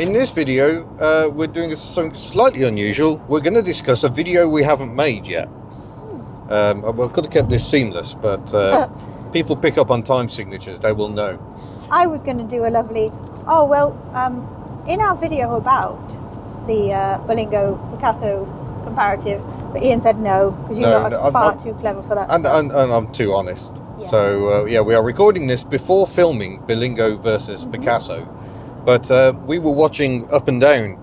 In this video, uh, we're doing something slightly unusual. We're going to discuss a video we haven't made yet. Um, we could have kept this seamless, but uh, people pick up on time signatures, they will know. I was going to do a lovely. Oh well, um, in our video about the uh, Berlingo Picasso comparative, but Ian said no because you're No, not no, far I'm- too clever for that. And, and, and I'm too honest. Yes. So, uh, yeah, we are recording this before filming Berlingo versus Mhm. Picasso. But uh, we were watching Up and Down,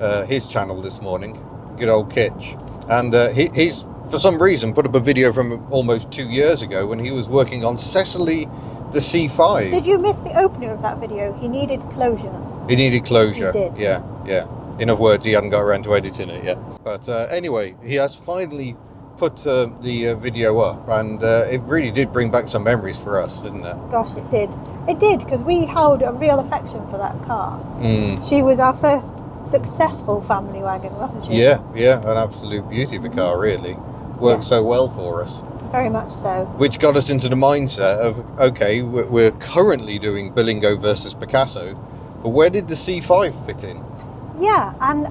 uh, his channel this morning, good old Kitch. And uh, he, he's, for some reason, put up a video from almost two years ago when he was working on Cecily the C5. Did you miss the opener of that video? He needed closure. He needed closure. He did. Yeah, yeah. In other words, he hadn't got around to editing it yet. But uh, anyway, he has finally put uh, the uh, video up, and uh, it really did bring back some memories for us, didn't it? Gosh, it did. It did because we held a real affection for that car. Mm. She was our first successful family wagon, wasn't she? Yeah, yeah, an absolute beauty of a car, really. Worked Yes. so well for us. Very much so. Which got us into the mindset of okay, we're we're currently doing Berlingo versus Picasso, but where did the C5 fit in? Yeah, and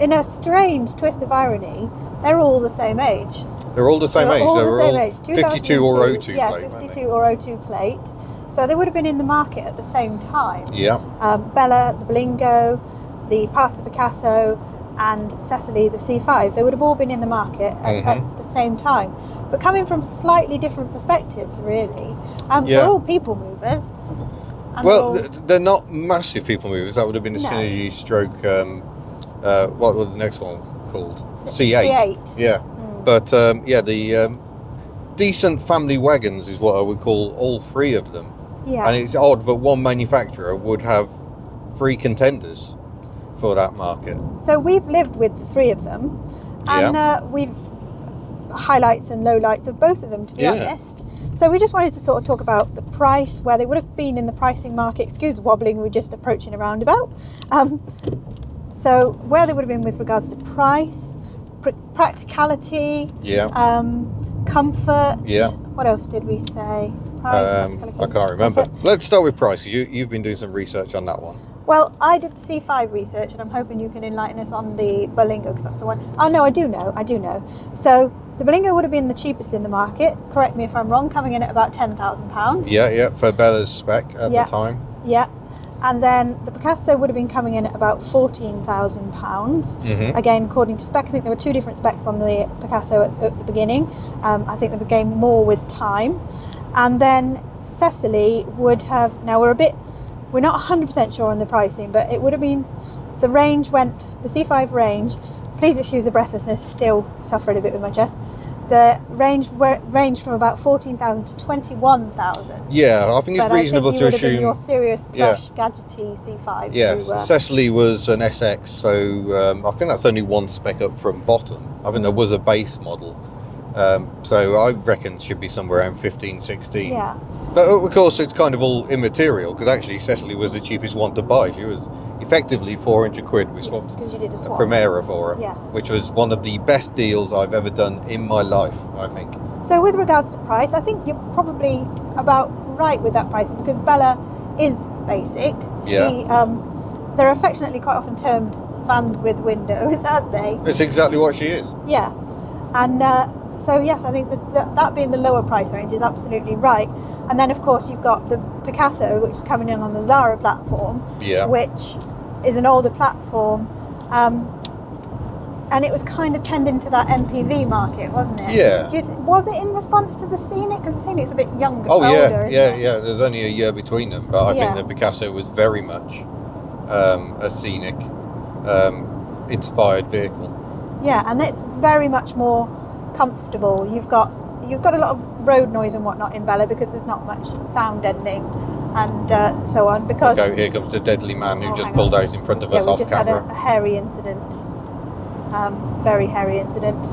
in a strange twist of irony, they're all the same age. They're all the same They age. all they the same all age. 52 or 2002, 02 yeah, plate, weren't 52 or 02 plate. So they would have been in the market at the same time. Yeah, Um, Bella, the Berlingo, the Pasta Picasso, and Cecily, the C5. They would have all been in the market at, Mhm. at the same time, but coming from slightly different perspectives, really. Um, Yeah. They're all people movers. and well, they're all- they're not massive people movers. That would have been a No. Synergie stroke. Um, uh, what was the next one called? C- C8. C8. Yeah, Mm. but um, yeah, the um, decent family wagons is what I would call all three of them. yeah. And it's odd that one manufacturer would have three contenders for that market. So we've lived with the three of them, and uh, we've highlights and lowlights of both of them, to be Yeah. honest. So we just wanted to sort of talk about the price, where they would have been in the pricing market. Excuse wobbling, we're just approaching a roundabout. Um, so where they would have been with regards to price, pr- practicality, Yeah. um, comfort. Yeah. What else did we say? Price, Um, I can't remember. comfort. Let's start with price. You, you've been doing some research on that one. Well, I did the C5 research, and I'm hoping you can enlighten us on the Berlingo because that's the one. Oh no, I do know, I do know. So the Berlingo would have been the cheapest in the market. Correct me if I'm wrong. Coming in at about ten thousand pounds. Yeah, yeah, for Bella's spec at Yeah. the time. Yeah. And then the Picasso would have been coming in at about fourteen thousand pounds. hmm Again, according to spec, I think there were two different specs on the Picasso at, at the beginning. Um, I think they became more with time. And then Cecily would have, now we're a bit, we're not 100% sure on the pricing, but it would have been, the range went, the C5 range, please excuse the breathlessness, still suffering a bit with my chest. The range were, ranged from about 14,000 to 21,000. Yeah, I think it's But I think you to would have been assume. your serious Yeah. plush gadgety C5 Yes, to, uh, Cecily was an SX, so um, I think that's only one spec up from bottom. I think there was a base model. Um, so I reckon it should be somewhere around 15, 16. yeah. But of course, it's kind of all immaterial because actually Cecily was the cheapest one to buy. She was effectively 400 quid. We swapped because you did a a. Primera for her, Yes. which was one of the best deals I've ever done in my life, I think. So with regards to price, I think you're probably about right with that pricing because Bella is basic. Yeah. She, um, they're affectionately quite often termed vans with windows, aren't they? It's exactly what she is. Yeah. And uh, so yes, I think that, that that being the lower price range is absolutely right. And then of course you've got the Picasso, which is coming in on the Xsara platform, Yeah. which is an older platform. Um, and it was kind of tending to that MPV market, wasn't it? Yeah. Do you th- was it in response to the Scenic? Because the Scenic's a bit younger, Oh older, yeah, isn't yeah, it? yeah. There's only a year between them, but I Yeah. think the Picasso was very much um, a scenic um, inspired vehicle. Yeah, and it's very much more comfortable. You've got you've got a lot of road noise and whatnot in Bella because there's not much sound deadening and uh, so on. Because Okay, here comes the deadly man who Oh, just pulled on. out in front of yeah, us we off just camera. had a, a hairy incident. Um, very hairy incident.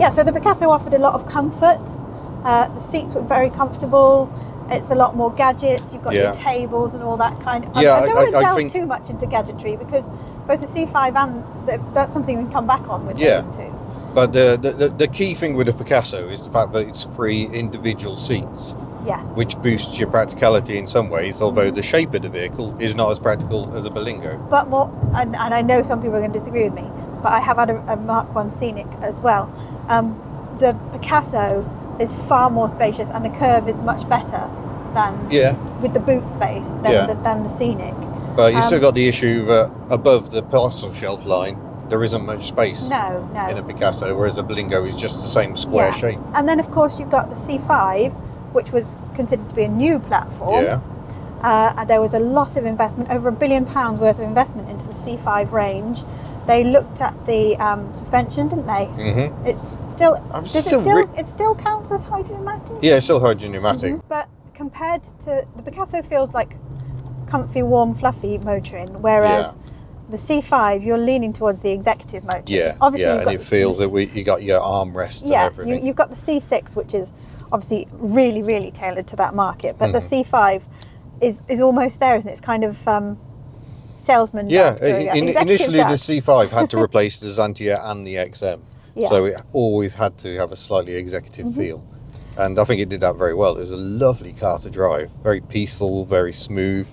Yeah, so the Picasso offered a lot of comfort. Uh, the seats were very comfortable. It's a lot more gadgets. You've got Yeah. your tables and all that kind of. Yeah, I, I don't I- want to delve think- too much into gadgetry because both the C5 and the, that's something we can come back on with Yeah. those two. But the, the the- the key thing with the Picasso is the fact that it's three individual seats. Yes. which boosts your practicality in some ways, although the shape of the vehicle is not as practical as a Berlingo. But more, and, and I know some people are going to disagree with me, but I have had a, a Mark One Scenic as well. Um, the Picasso is far more spacious, and the curve is much better than Yeah, with the boot space than, Yeah. the, than the Scenic. but you still Um, got the issue that above the parcel shelf line, there isn't much space No, no. in a Picasso, whereas the Berlingo is just the same square Yeah. shape. And then, of course, you've got the C5, which was considered to be a new platform. Yeah, Uh, there was a lot of investment, over a billion pounds worth of investment into the C5 range. They looked at the um, suspension, didn't they? Mm-hmm. It's still I'm does still it still it still counts as hydromatic? yeah, it's still hydropneumatic. Mhm. But compared to the Picasso feels like comfy, warm, fluffy motoring, whereas the C5 you're leaning towards the executive motoring. Yeah, obviously yeah, and it feels that we you got your armrest yeah, you, you've got the C6, which is obviously really, really tailored to that market. But the Mhm. C5 is is almost there, isn't it? It's kind of um, salesman. yeah, doing in, initially the C5 had to replace the Xantia and the XM, Yeah. so it always had to have a slightly executive Mhm. feel, and I think it did that very well. It was a lovely car to drive, very peaceful, very smooth,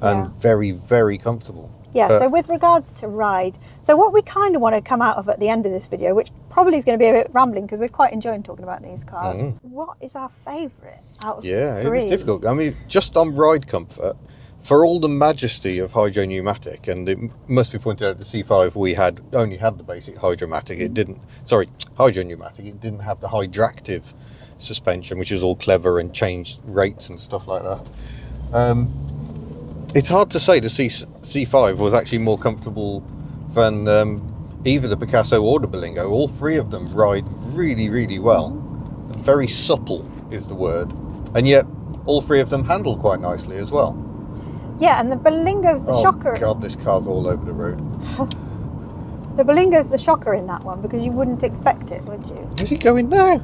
and Yeah. very very comfortable. Yeah, But- so with regards to ride, so what we kind of want to come out of at the end of this video, which probably is going to be a bit rambling because we're quite enjoying talking about these cars. Mhm. What is our favourite out of Yeah, three? it was difficult. I mean, just on ride comfort, for all the majesty of hydro pneumatic, and it must be pointed out the C5 we had only had the basic hydromatic. It didn't. Sorry, hydro pneumatic. It didn't have the hydractive suspension, which is all clever and changed rates and stuff like that. Um, it's hard to say the C C5 was actually more comfortable than um, either the Picasso or the Berlingo. All three of them ride really, really well. Very supple is the word, and yet all three of them handle quite nicely as well. Yeah, and the Berlingo's the oh shocker. God, this car's all over the road. The Berlingo's the shocker in that one because you wouldn't expect it, would you? Is he going now?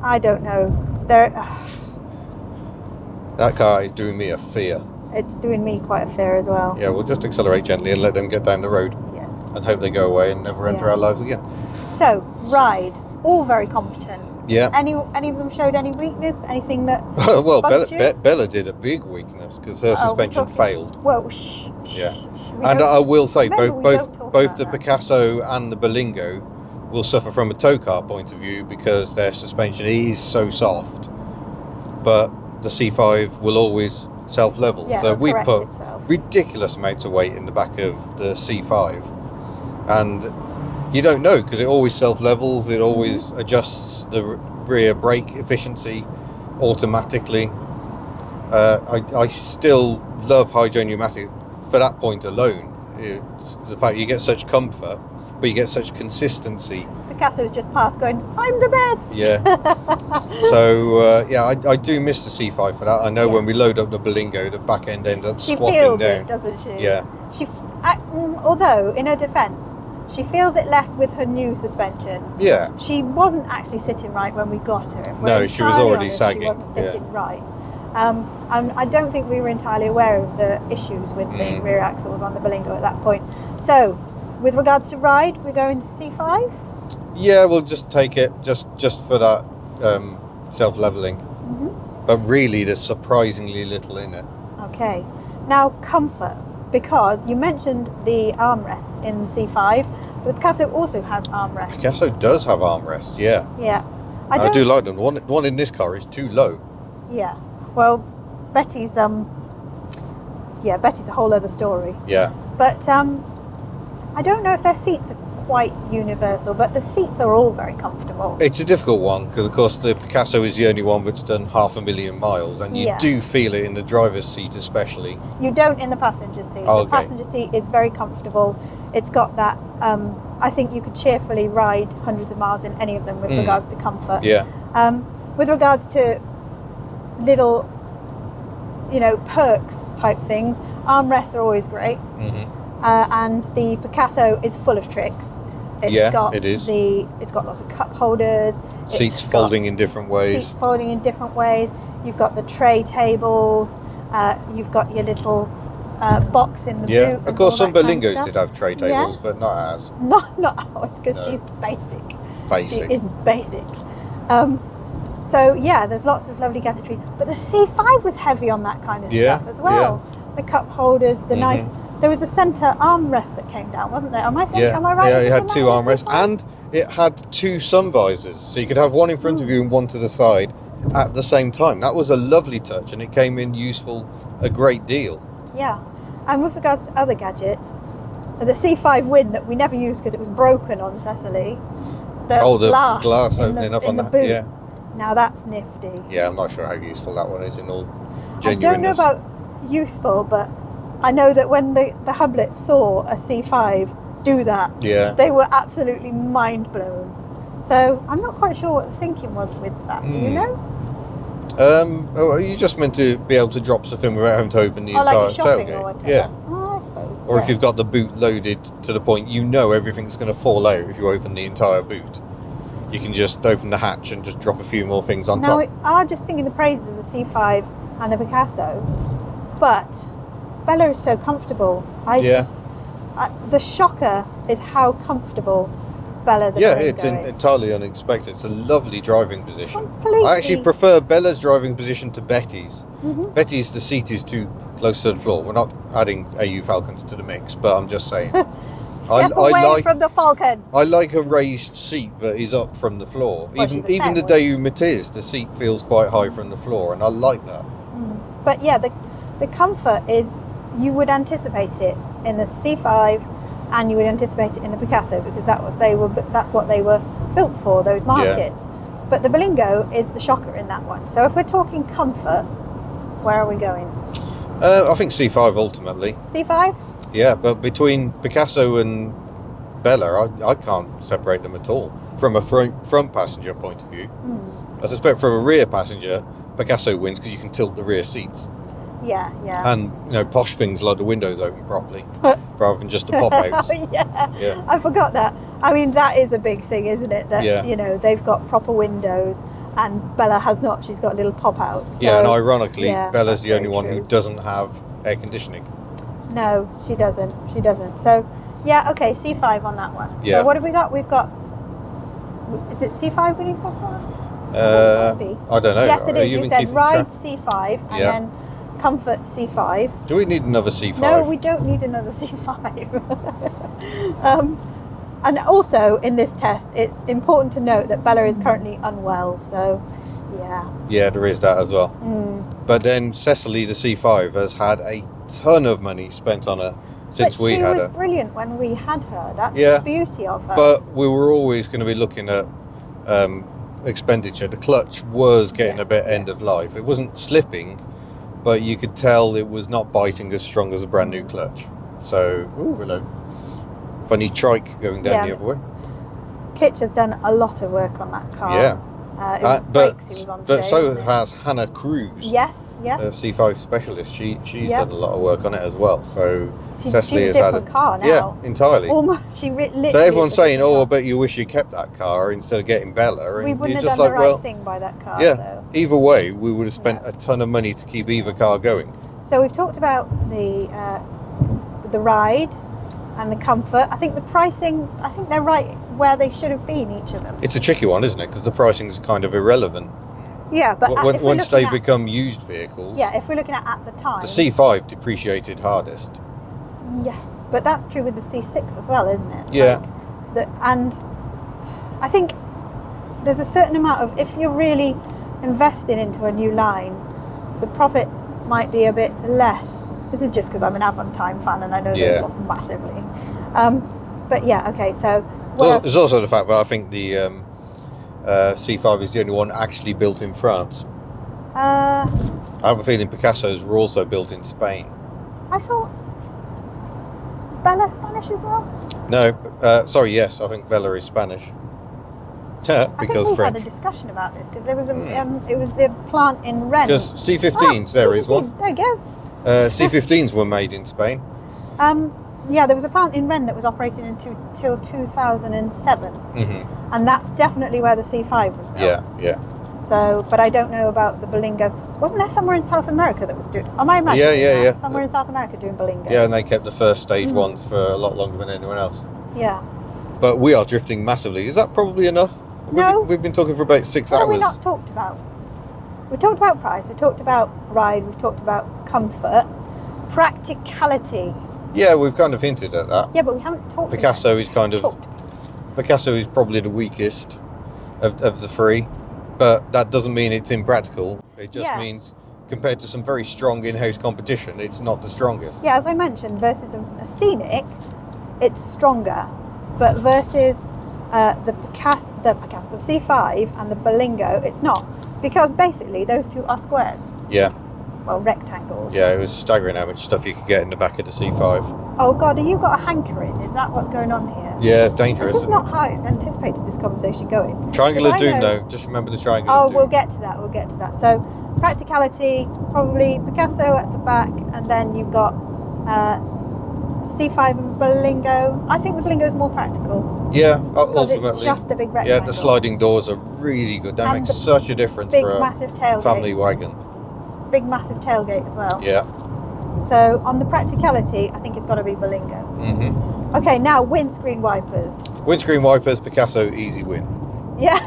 I don't know. There, That car is doing me a fear. It's doing me quite a fear as well. Yeah, we'll just accelerate gently and let them get down the road Yes. and hope they go away and never enter Yeah. our lives again. So ride, all very competent. Yeah. Any any of them showed any weakness? Anything that? well, Bella? Be- Bella did a big weakness because her Oh, suspension failed. Well, shh. shh, Yeah. shh, And I will say, both both both the that. Picasso and the Berlingo will suffer from a tow car point of view because their suspension is so soft. But the C5 will always self-level. yeah, so we put itself. ridiculous amounts of weight in the back of the C5, and you don't know because it always self-levels. It always adjusts the rear brake efficiency automatically. Uh, I, I still love hydro pneumatic for that point alone. It's the fact you get such comfort, but you get such consistency. Picasso's just passed, going, "I'm the best." Yeah. So uh, yeah, I, I do miss the C5 for that. I know Yeah. when we load up the Berlingo, the back end ends up she feels down. it, doesn't she? Yeah. She, ac- mm, although in her defence, she feels it less with her new suspension. Yeah. She wasn't actually sitting right when we got her. If No, she was already honest, sagging, She wasn't yeah. sitting right. Um, and I don't think we were entirely aware of the issues with the Mm. rear axles on the Berlingo at that point. So, with regards to ride, we're going to C5. Yeah, we'll just take it just just for that um, self-leveling. hmm But really, there's surprisingly little in it. Okay. Now, comfort, because you mentioned the armrests in C5, but Picasso also has armrests. Picasso does have armrests. Yeah, Yeah. I, don't, do like them. One, one in this car is too low. Yeah. Well, Betty's um. Yeah, Betty's a whole other story. Yeah, But um, I don't know if their seats are quite universal, but the seats are all very comfortable. it's a difficult one because, of course, the Picasso is the only one that's done half a million miles, and you Yeah. do feel it in the driver's seat, especially. You don't in the passenger seat. Oh, The passenger seat is very comfortable. It's got that. Um, I think you could cheerfully ride hundreds of miles in any of them with Mm. regards to comfort. Yeah, Um, with regards to little, you know, perks type things, armrests are always great. hmm uh, and the Picasso is full of tricks. It's Yeah, got it is. The it's got lots of cup holders. seats folding in different ways. Seats folding in different ways. You've got the tray tables. Uh, you've got your little uh, box in the Yeah, boot. of course, some that kind of Berlingos did have tray Yeah. tables, but not ours. Not not ours because No. she's basic. basic. She is basic. Um, So yeah, there's lots of lovely gadgetry, but the C5 was heavy on that kind of Yeah, stuff as well. The cup holders, the Mhm. nice. There was the centre armrest that came down, wasn't there? Am I thinking? Yeah, Am I right? yeah, it had two armrests the C5? and it had two sun visors, so you could have one in front of you and one to the side at the same time. That was a lovely touch, and it came in useful a great deal. Yeah, and with regards to other gadgets, the C5 Win that we never used because it was broken on Cecily. The oh, the glass, glass, in opening the, up on the that. boot. Yeah, Now that's nifty. yeah. I'm not sure how useful that one is in all I don't know about useful, but I know that when the, the Hublets saw a C5 do that, Yeah. they were absolutely mind blown. So I'm not quite sure what the thinking was with that. Do you Hmm. know? Um, oh, are you just meant to be able to drop stuff in without having to open the like entire shopping tailgate? Yeah. Oh, I suppose. Or yeah. if you've got the boot loaded to the point you know everything's going to fall out if you open the entire boot, you can just open the hatch and just drop a few more things on Now, top. we are just singing the praises of the C5 and the Picasso, but Bella is so comfortable. I Yeah. just. I, the shocker is how comfortable Bella the yeah, it's is. entirely unexpected. It's a lovely driving position. Completely. I actually prefer Bella's driving position to Betty's. Mhm. Betty's, the seat is too close to the floor. We're not adding AU Falcons to the mix, but I'm just saying. Step I away like- from the Falcon. I like a raised seat that is up from the floor. Well, even even the Daewoo Matiz, the seat feels quite high from the floor, and I like that. Mm. But yeah, the the comfort is you would anticipate it in the C5, and you would anticipate it in the Picasso because that was they were that's what they were built for those markets. But the Berlingo is the shocker in that one. So if we're talking comfort, where are we going? Uh, I think C5 ultimately. C5? Yeah, but between Picasso and Bella, I, I can't separate them at all. From a front, front passenger point of view, Mm. I suspect from a rear passenger, Picasso wins because you can tilt the rear seats, Yeah, yeah. and you know posh things like the windows open properly rather than just the pop outs. yeah. Yeah. I forgot that. I mean, that is a big thing, isn't it? That Yeah. you know they've got proper windows, and Bella has not. She's got little pop outs. yeah, and ironically, yeah, Bella's the only one who doesn't have air conditioning. No, she doesn't. She doesn't. So, yeah, okay, C5 on that one. Yeah. So, what have we got? We've got. Is it C5 we need so far? Uh, I don't know. yes, it is. Are is. You, said ride? C5 and Yeah. then comfort C5. Do we need another C5? No, we don't need another C5. um, and also, in this test, it's important to note that Bella is currently unwell. So, yeah. Yeah, there is that as well. Mm. But then Cecily, the C5, has had a ton of money spent on her since but we she had was her. brilliant when we had her. That's Yeah. the beauty of her. But we were always going to be looking at um, expenditure. The clutch was getting Yeah, a bit yeah. end of life. It wasn't slipping, but you could tell it was not biting as strong as a brand new clutch. So, ooh, hello. Funny trike going down Yeah. the other way. Kitch has done a lot of work on that car. Yeah. Uh, it was Uh, but he was on but so has Hannah Cruz, Yes, yes. a C5 specialist. She she's Yeah. done a lot of work on it as well. So She, Cecily she's a has had different car now. yeah, entirely. Almost, she literally. So everyone's saying, "Oh, I bet you wish you kept that car instead of getting Bella." And we wouldn't have just done like, the right well, thing by that car. yeah. So. either way, we would have spent No. a ton of money to keep either car going. so we've talked about the uh, the ride and the comfort. I think the pricing. I think they're right where they should have been. Each of them. It's a tricky one, isn't it? Because the pricing is kind of irrelevant Yeah, but if we're once they at, become used vehicles. yeah, if we're looking at at the time. The C5 depreciated hardest. Yes, but that's true with the C6 as well, isn't it? Yeah. Like the, and I think there's a certain amount of if you're really investing into a new line, the profit might be a bit less. This is just because I'm an Avantime fan and I know Yeah. those lost massively. Um, but yeah, okay. So There's, there's also the fact that I think the um, uh, C5 is the only one actually built in France. Uh, I have a feeling Picasso's were also built in Spain. I thought is Bella Spanish as well? No, uh, sorry, yes, I think Bella is Spanish. because I think French. had a discussion about this because there was a Hmm. um, it was the plant in Rennes. Because C15s, there is one. There you go. Uh, C15s were made in Spain. Um, yeah, there was a plant in Rennes that was operating until till 2007, hmm and that's definitely where the C5 was built. Yeah, yeah. So, but I don't know about the Berlingo. Wasn't there somewhere in South America that was doing? Am I imagining Yeah, yeah, that? yeah. Somewhere in South America doing Berlingos. Yeah, and they kept the first stage Mm. ones for a lot longer than anyone else. Yeah. But we are drifting massively. Is that probably enough? We've No. been- We've been talking for about six What have we hours. not talked about? We talked about price. We talked about ride. We've talked about comfort, practicality. Yeah, we've kind of hinted at that. Yeah, but we haven't talked. Picasso is kind of talked. Picasso is probably the weakest of, of the three, but that doesn't mean it's impractical. It just Yeah. means compared to some very strong in-house competition, it's not the strongest. Yeah, as I mentioned, versus a, a scenic, it's stronger, but versus uh, the Picasso, the Picasso, the C5 and the Berlingo, it's not because basically those two are squares. Yeah, Well, rectangles. yeah, it was staggering how much stuff you could get in the back of the C5. Oh God, have you got a hankering? Is that what's going on here? Yeah, dangerous. This is not how I anticipated this conversation going. Triangular Doom, though. Just remember the triangle. Oh, we'll get to that. We'll get to that. So, practicality, probably Picasso at the back, and then you've got uh, C5 and Berlingo. I think the Berlingo is more practical Yeah, because it's just a big rectangle. Yeah, the sliding doors are really good. That And makes such a difference big for a massive tailgate. family wagon. Big massive tailgate as well. Yeah. So on the practicality, I think it's got to be Berlingo. hmm Okay, now windscreen wipers. Windscreen wipers, Picasso, easy win. Yeah.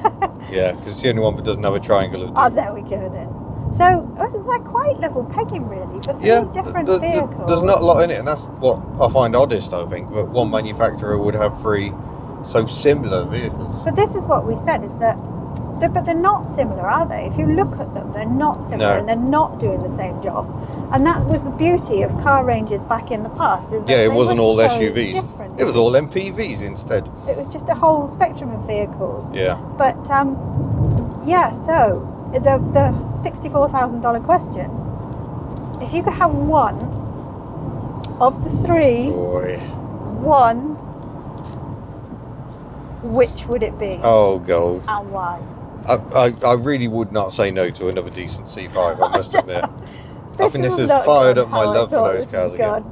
Yeah, because it's the only one that doesn't have a triangle. Oh, there we go then. So oh, it's like quite level pegging really for three yeah, different th- th- vehicles. there's not a lot in it, and that's what I find oddest. I think that one manufacturer would have three so similar vehicles. But this is what we said is that, they're, but they're not similar, are they? If you look at them, they're not similar No. and they're not doing the same job. And that was the beauty of car ranges back in the past. Is Yeah, it wasn't all so SUVs. Different. It was all MPVs instead. It was just a whole spectrum of vehicles. Yeah, But um, yeah, so the the sixty-four thousand dollar question: If you could have one of the three, boy. one, which would it be Oh, gold. and why? I, I, I really would not say no to another decent C5. I must admit. I think this has fired up my love for those cars again.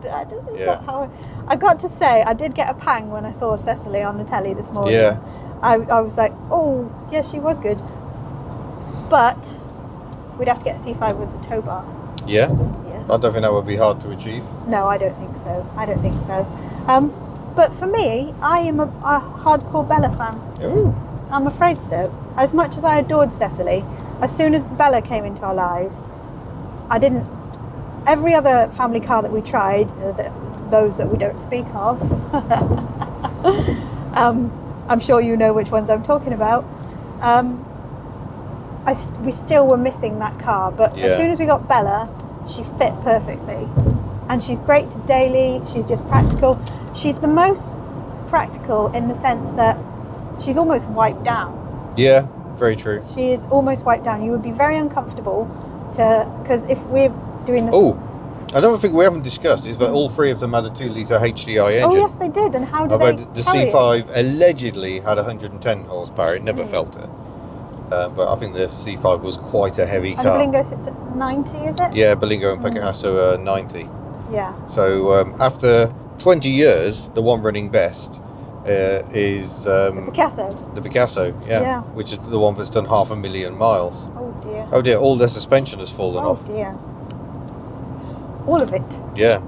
Yeah. I, I got to say, I did get a pang when I saw Cecily on the telly this morning. Yeah. I, I was like, oh, yeah, she was good. But we'd have to get a C5 with the tow bar. Yeah, Yes. I don't think that would be hard to achieve. No, I don't think so. I don't think so. Um, but for me, I am a, a hardcore Bella fan. Ooh. I'm afraid so. As much as I adored Cecily, as soon as Bella came into our lives, I didn't. Every other family car that we tried, uh, that, those that we don't speak of, um, I'm sure you know which ones I'm talking about. Um, I, we still were missing that car, but Yeah. as soon as we got Bella, she fit perfectly. And she's great to daily, she's just practical. She's the most practical in the sense that she's almost wiped down. Yeah, very true. She is almost wiped down. You would be very uncomfortable to, because if we're doing this. Oh, I don't think we haven't discussed is that all three of them had a 2 litre HDI engine. Oh, yes, they did. And how did they? the? C5 allegedly had 110 horsepower. It never Mm. felt it. Um, but I think the C5 was quite a heavy And car. Berlingo sits at 90, is it? Yeah, Berlingo and Mm. Picasso are 90. Yeah. So um, after 20 years, the one running best uh, is The um, Picasso. the Picasso, yeah, Yeah. which is the one that's done half a million miles. Oh, dear. Oh dear, all their suspension has fallen Oh, off. Oh dear. All of it. Yeah,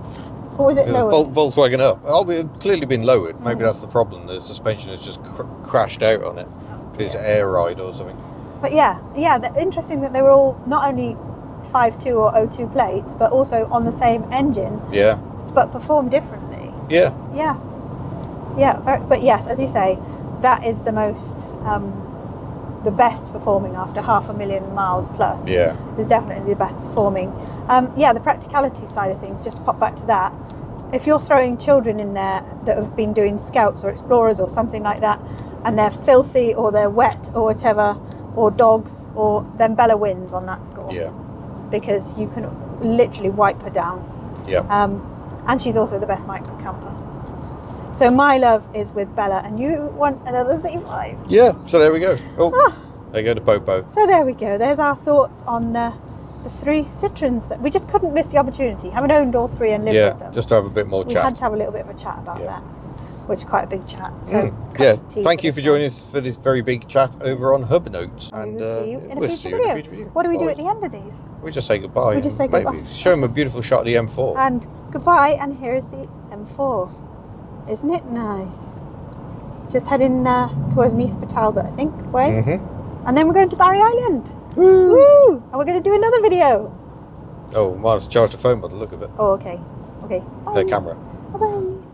Or was it Yeah, lower? Vol- Volkswagen up. Oh, it's clearly been lowered. Maybe Mm. that's the problem. The suspension has just cr- crashed out on it. It's air ride or something. But yeah, yeah, the, interesting that they were all not only 5.2 or 02 plates, but also on the same engine, Yeah, but perform differently. yeah, Yeah, yeah. Very, but yes, as you say, that is the most, um, the best performing after half a million miles plus. yeah, Is definitely the best performing. Um, yeah, the practicality side of things. Just pop back to that. If you're throwing children in there that have been doing scouts or explorers or something like that, and they're filthy or they're wet or whatever, or dogs, or then Bella wins on that score yeah, because you can literally wipe her down. yeah. Um, and she's also the best micro camper. So my love is with Bella, and you want another C5. Yeah, so there we go. Oh, Ah. there you go to Popo. So there we go. There's our thoughts on uh, the three Citroens that we just couldn't miss the opportunity. Having owned all three and lived Yeah, with them, just to have a bit more we chat. had to have a little bit of a chat about Yeah. that, which is quite a big chat. So Mm, Yeah, thank you for joining us for this very big chat over on Hub Notes. And we will uh, see you in a we'll future see you in a video. future video. What do we do at the end of these? We just say goodbye. We just say goodbye. Show them a beautiful shot of the M4. And goodbye. And here is the M4. Isn't it nice? just heading uh, towards Neath Talbot, I think, way. hmm And then we're going to Barry Island. Woo! And we're going to do another video. Oh, might have to charge the phone by the look of it. Oh, okay. Okay. Bye. The camera. Bye bye.